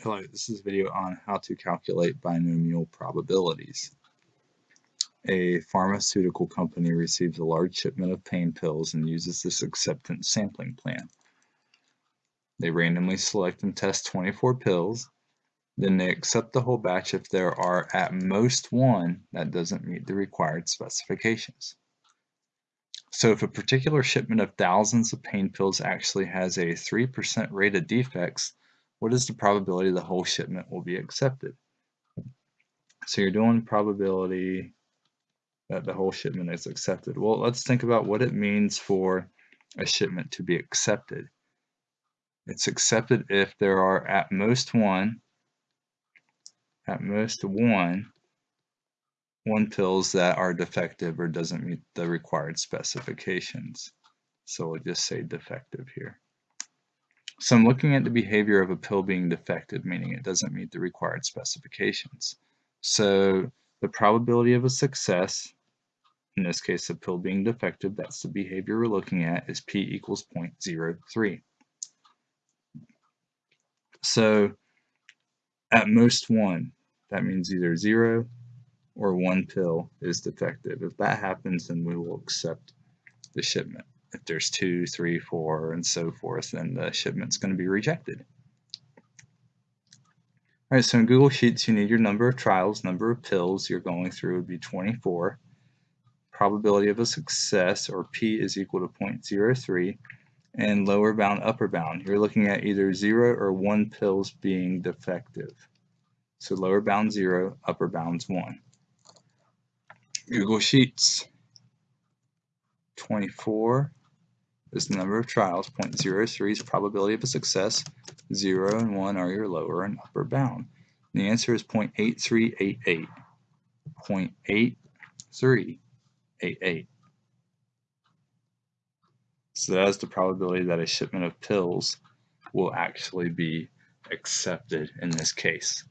Hello, this is a video on how to calculate binomial probabilities. A pharmaceutical company receives a large shipment of pain pills and uses this acceptance sampling plan. They randomly select and test 24 pills, then they accept the whole batch if there are at most one that doesn't meet the required specifications. So if a particular shipment of thousands of pain pills actually has a 3% rate of defects, what is the probability the whole shipment will be accepted? So you're doing probability that the whole shipment is accepted. Well, let's think about what it means for a shipment to be accepted. It's accepted if there are at most one, at most one, one pills that are defective or doesn't meet the required specifications. So we'll just say defective here. So I'm looking at the behavior of a pill being defective, meaning it doesn't meet the required specifications. So the probability of a success, in this case a pill being defective, that's the behavior we're looking at, is p equals 0.03. So at most one, that means either zero or one pill is defective. If that happens, then we will accept the shipment if there's two, three, four, and so forth, then the shipment's going to be rejected. All right, so in Google Sheets, you need your number of trials, number of pills you're going through would be 24. Probability of a success, or P is equal to 0.03, and lower bound, upper bound. You're looking at either zero or one pills being defective. So lower bound zero, upper bound's one. Google Sheets, 24 is the number of trials. 0.03 is probability of a success. 0 and 1 are your lower and upper bound. And the answer is 0.8388. 0.8388. So that is the probability that a shipment of pills will actually be accepted in this case.